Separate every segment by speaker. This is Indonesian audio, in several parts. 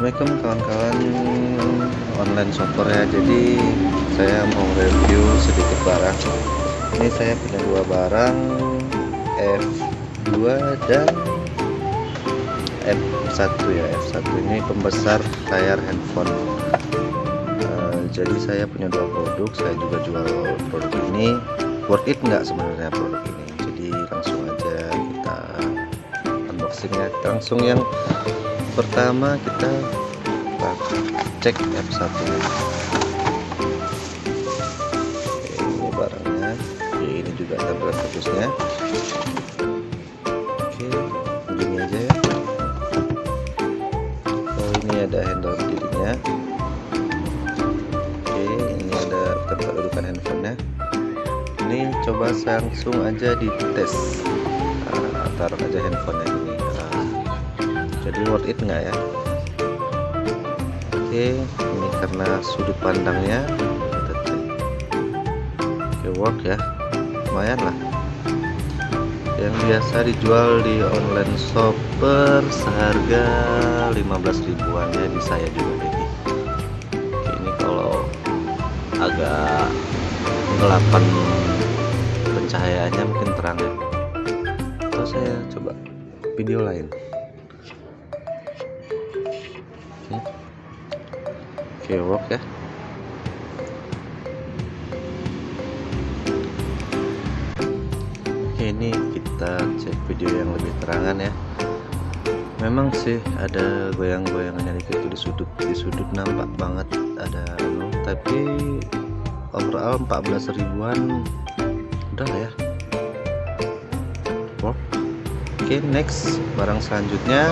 Speaker 1: Assalamualaikum kawan-kawan. Online shopper ya. Jadi saya mau review sedikit barang. Ini saya punya dua barang F2 dan F1 ya. F1 ini pembesar layar handphone. Uh, jadi saya punya dua produk. Saya juga jual produk ini. Worth it nggak sebenarnya produk ini? Jadi langsung aja kita unboxing ya. Langsung yang pertama kita cek F1 ini barangnya. Oke, ini juga tampilan bagusnya Oke begini aja ya. Oh ini ada handle dirinya. Oke ini ada tempat dudukan handphonenya. Ini coba langsung aja dites nah, taruh aja handphonenya jadi worth it nggak ya? Oke ini karena sudut pandangnya. Kita oke work ya. Lumayan lah. Yang biasa dijual di online shop per seharga 15 ribuan. Ya di saya juga ini oke, ini kalau agak gelapan pencahayaannya mungkin terang ya. Atau saya coba video lain oke ya. Oke ini kita cek video yang lebih terangan ya. Memang sih ada goyang-goyangannya dikit di sudut. Di sudut nampak banget ada anu tapi overall 14 ribuan udah lah ya. Oke next barang selanjutnya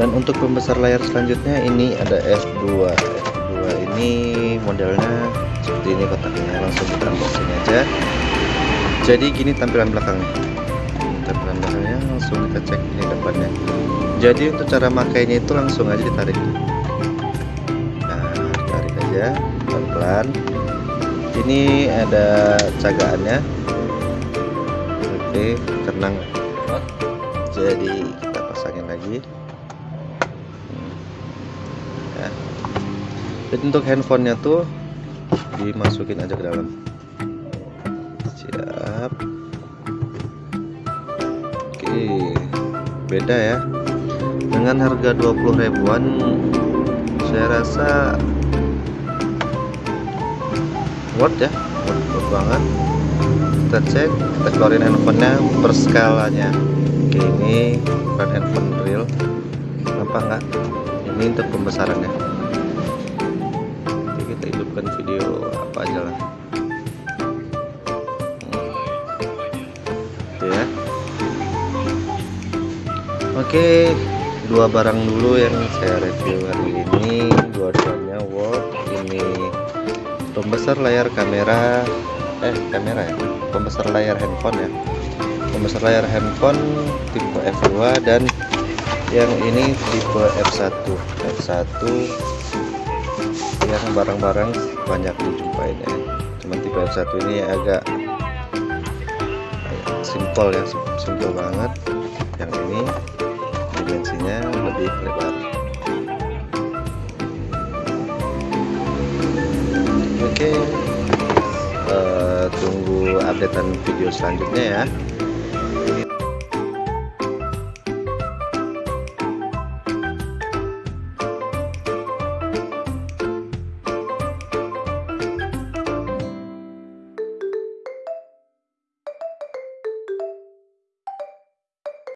Speaker 1: dan untuk pembesar layar selanjutnya ini ada F2 F2 ini modelnya seperti ini kotaknya. Langsung kita unboxing aja. Jadi gini tampilan belakangnya. Tampilan belakangnya langsung kita cek ini depannya. Jadi untuk cara makainya itu langsung aja ditarik. Nah tarik aja pelan-pelan. Ini ada cagaannya. Oke tenang. Jadi kita pasangin lagi jadi untuk handphonenya tuh dimasukin aja ke dalam. Siap. Oke beda ya. Dengan harga 20 ribuan saya rasa worth ya worth, worth banget. Kita cek kita keluarin handphonenya per skalanya oke ini bukan handphone real. Nampak nggak ini untuk pembesarannya kita hidupkan video apa aja lah. Gitu ya. Oke dua barang dulu yang saya review hari ini. Dua-duanya work. Ini pembesar layar kamera. Eh kamera ya? Pembesar layar handphone ya. Pembesar layar handphone tipe F2 dan yang ini tipe F1 F1 yang barang-barang banyak dijumpain ya cuman tipe F1 ini agak simple ya simple banget. Yang ini dimensinya lebih lebar. Oke uh, tunggu updatean video selanjutnya ya